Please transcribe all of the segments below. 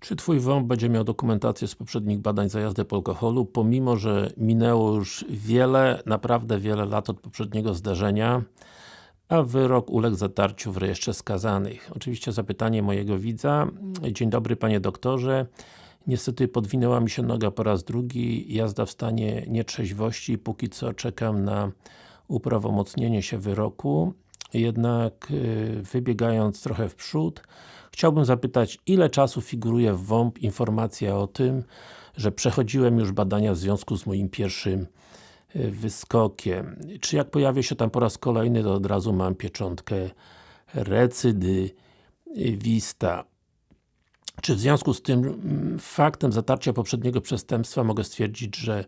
Czy Twój WOMP będzie miał dokumentację z poprzednich badań za jazdę po alkoholu, pomimo, że minęło już wiele, naprawdę wiele lat od poprzedniego zdarzenia, a wyrok uległ zatarciu w rejestrze skazanych. Oczywiście zapytanie mojego widza. Dzień dobry Panie doktorze. Niestety podwinęła mi się noga po raz drugi, jazda w stanie nietrzeźwości, póki co czekam na uprawomocnienie się wyroku. Jednak yy, wybiegając trochę w przód, chciałbym zapytać, ile czasu figuruje w WOMP informacja o tym, że przechodziłem już badania w związku z moim pierwszym yy, wyskokiem. Czy jak pojawię się tam po raz kolejny, to od razu mam pieczątkę recydywista. Czy w związku z tym mm, faktem zatarcia poprzedniego przestępstwa mogę stwierdzić, że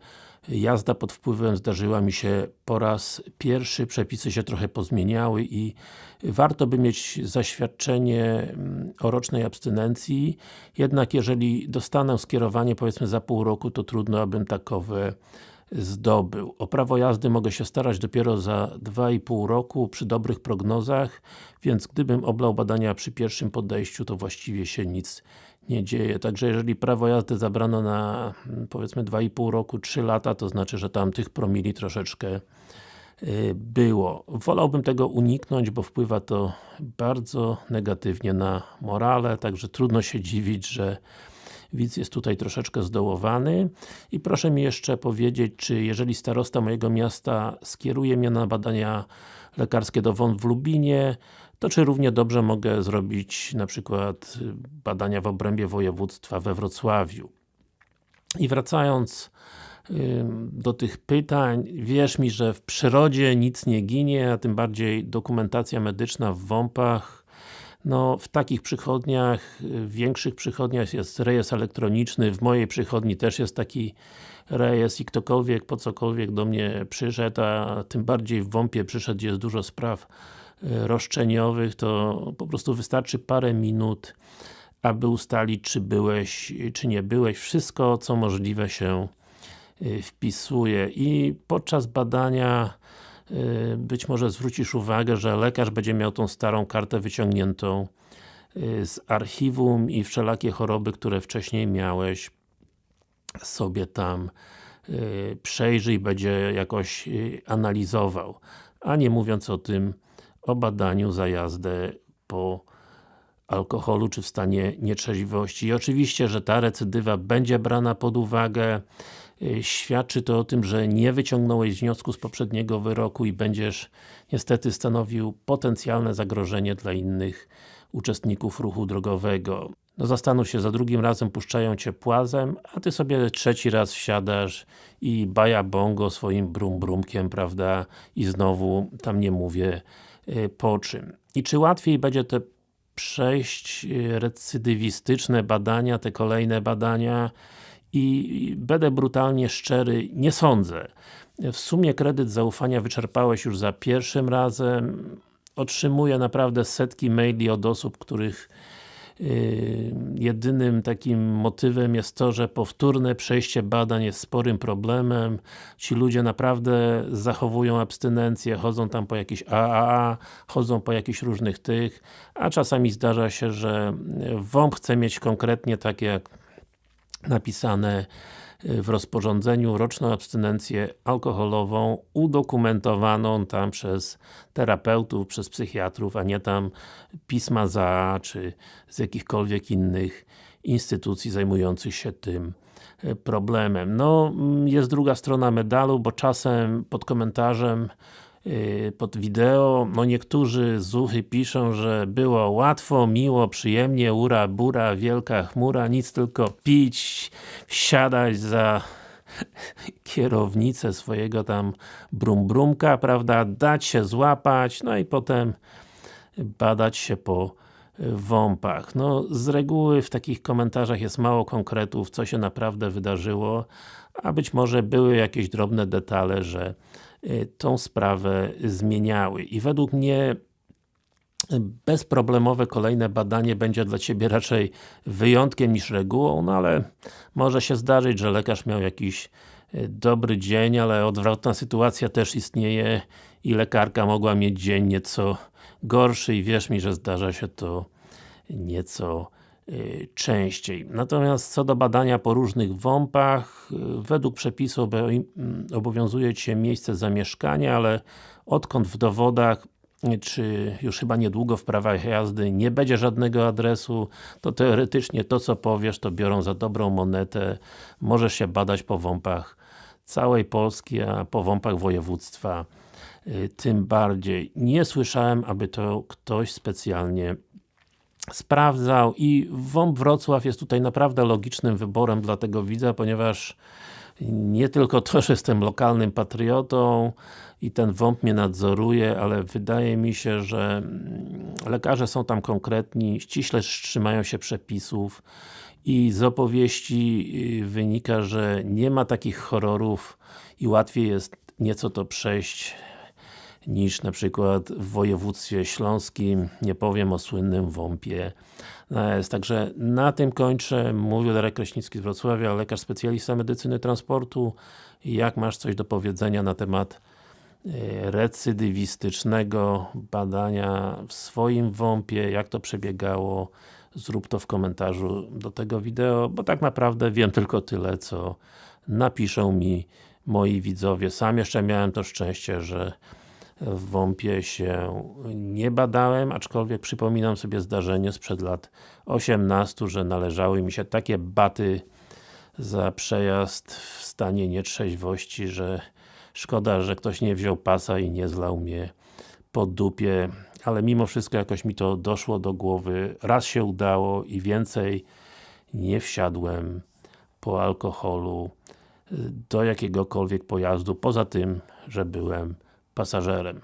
jazda pod wpływem zdarzyła mi się po raz pierwszy, przepisy się trochę pozmieniały i warto by mieć zaświadczenie mm, o rocznej abstynencji, jednak jeżeli dostanę skierowanie powiedzmy za pół roku, to trudno abym takowe zdobył. O prawo jazdy mogę się starać dopiero za 2,5 roku przy dobrych prognozach, więc gdybym oblał badania przy pierwszym podejściu, to właściwie się nic nie dzieje. Także jeżeli prawo jazdy zabrano na powiedzmy 2,5 roku, 3 lata, to znaczy, że tam tych promili troszeczkę y, było. Wolałbym tego uniknąć, bo wpływa to bardzo negatywnie na morale, także trudno się dziwić, że widz jest tutaj troszeczkę zdołowany. I proszę mi jeszcze powiedzieć, czy jeżeli starosta mojego miasta skieruje mnie na badania lekarskie do WON w Lubinie, to czy równie dobrze mogę zrobić na przykład badania w obrębie województwa we Wrocławiu. I wracając do tych pytań, wierz mi, że w przyrodzie nic nie ginie, a tym bardziej dokumentacja medyczna w WOMP-ach no, w takich przychodniach, w większych przychodniach jest rejestr elektroniczny, w mojej przychodni też jest taki rejestr i ktokolwiek po cokolwiek do mnie przyszedł, a tym bardziej w WOMP-ie przyszedł, jest dużo spraw e, roszczeniowych, to po prostu wystarczy parę minut, aby ustalić, czy byłeś, czy nie byłeś. Wszystko, co możliwe się e, wpisuje i podczas badania być może zwrócisz uwagę, że lekarz będzie miał tą starą kartę wyciągniętą y, z archiwum i wszelakie choroby, które wcześniej miałeś sobie tam y, przejrzy i będzie jakoś analizował. A nie mówiąc o tym, o badaniu za jazdę po alkoholu, czy w stanie nietrzeźwości. I oczywiście, że ta recydywa będzie brana pod uwagę. Y, świadczy to o tym, że nie wyciągnąłeś wniosku z poprzedniego wyroku i będziesz niestety stanowił potencjalne zagrożenie dla innych uczestników ruchu drogowego. No zastanów się, za drugim razem puszczają Cię płazem, a Ty sobie trzeci raz wsiadasz i baja bongo swoim brum brumkiem, prawda? I znowu, tam nie mówię y, po czym. I czy łatwiej będzie te przejść y, recydywistyczne badania, te kolejne badania i będę brutalnie szczery, nie sądzę. W sumie kredyt zaufania wyczerpałeś już za pierwszym razem. Otrzymuję naprawdę setki maili od osób, których yy, jedynym takim motywem jest to, że powtórne przejście badań jest sporym problemem. Ci ludzie naprawdę zachowują abstynencję, chodzą tam po jakichś AAA, chodzą po jakichś różnych tych, a czasami zdarza się, że WOMP chce mieć konkretnie takie jak napisane y, w rozporządzeniu roczną abstynencję alkoholową udokumentowaną tam przez terapeutów, przez psychiatrów, a nie tam pisma za, czy z jakichkolwiek innych instytucji zajmujących się tym y, problemem. No, mm, jest druga strona medalu, bo czasem pod komentarzem pod wideo, no niektórzy zuchy piszą, że było łatwo, miło, przyjemnie, ura, bura, wielka chmura, nic tylko pić, siadać za kierownicę swojego tam brumbrumka, prawda, dać się złapać, no i potem badać się po WOMP-ach. No, z reguły w takich komentarzach jest mało konkretów, co się naprawdę wydarzyło, a być może były jakieś drobne detale, że Y, tą sprawę zmieniały. I według mnie bezproblemowe kolejne badanie będzie dla Ciebie raczej wyjątkiem niż regułą, no ale może się zdarzyć, że lekarz miał jakiś y, dobry dzień, ale odwrotna sytuacja też istnieje i lekarka mogła mieć dzień nieco gorszy i wierz mi, że zdarza się to nieco y, częściej. Natomiast co do badania po różnych WOMP-ach, y, według przepisu mm, obowiązuje Cię miejsce zamieszkania, ale odkąd w dowodach czy już chyba niedługo w prawach jazdy nie będzie żadnego adresu, to teoretycznie to co powiesz, to biorą za dobrą monetę. Możesz się badać po WOMP-ach całej Polski, a po WOMP-ach województwa y, tym bardziej. Nie słyszałem, aby to ktoś specjalnie sprawdzał i WOMP Wrocław jest tutaj naprawdę logicznym wyborem dla tego widza, ponieważ nie tylko to, że jestem lokalnym patriotą i ten WOMP mnie nadzoruje, ale wydaje mi się, że mm, lekarze są tam konkretni, ściśle trzymają się przepisów i z opowieści y, wynika, że nie ma takich horrorów i łatwiej jest nieco to przejść niż na przykład w województwie śląskim, nie powiem o słynnym WOMP-ie Także na tym kończę. Mówił Darek Kraśnicki z Wrocławia, lekarz specjalista medycyny transportu. Jak masz coś do powiedzenia na temat e, recydywistycznego badania w swoim WOMP-ie, jak to przebiegało, zrób to w komentarzu do tego wideo, bo tak naprawdę wiem tylko tyle, co napiszą mi moi widzowie. Sam jeszcze miałem to szczęście, że w WOMP-ie się nie badałem, aczkolwiek przypominam sobie zdarzenie sprzed lat 18, że należały mi się takie baty za przejazd w stanie nietrzeźwości, że szkoda, że ktoś nie wziął pasa i nie zlał mnie po dupie, ale mimo wszystko jakoś mi to doszło do głowy, raz się udało i więcej nie wsiadłem po alkoholu do jakiegokolwiek pojazdu, poza tym, że byłem pasażerem.